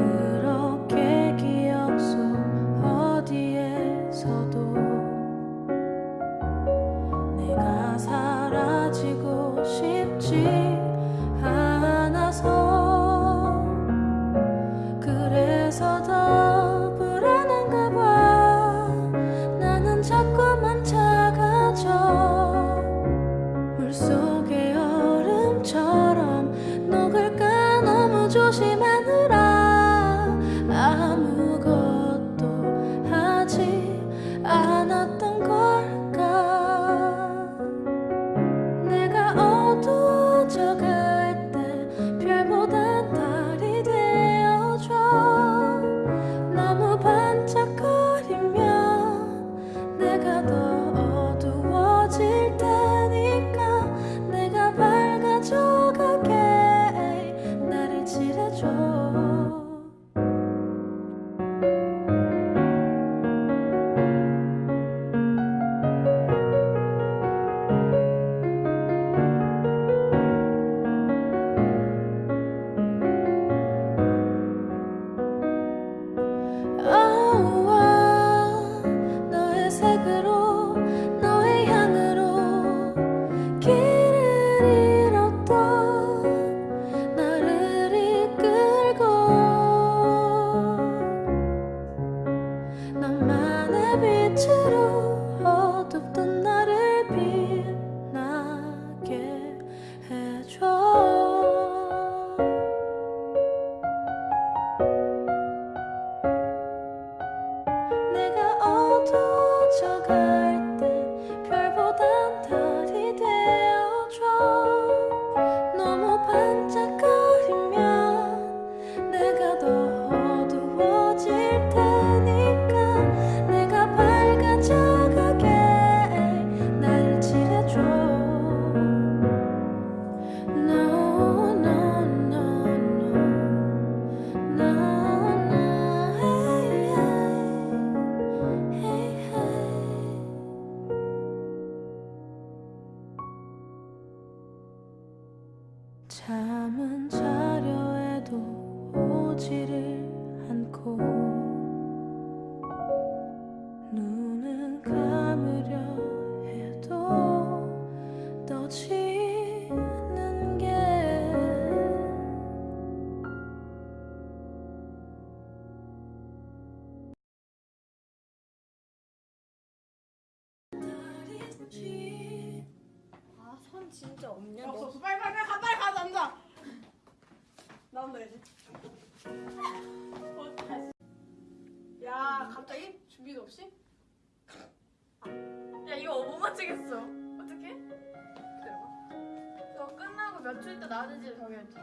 그렇게 기억 속 어디에서도 내가 사라지고 싶지 않아서 그래서 더 불안한가 봐. 나는 자꾸만 차가져. 물속의 얼음처럼 너만의 빛으로 어둡던 나를 빛나게 해줘. 내가 어두워져 갈 잠은 자려 해도 오지를 않고 눈은 감으려 해도 떠지는 게 진짜 없냐? 없어 너? 없어 빨리 빨리 빨리 가 빨리 가 남자 나온다 이제 어, 다시. 야 갑자기 준비도 없이 야, 이거 못 맞추겠어. 어떡해? 기다려봐 너 끝나고 며칠 있다 나는지 정해야지.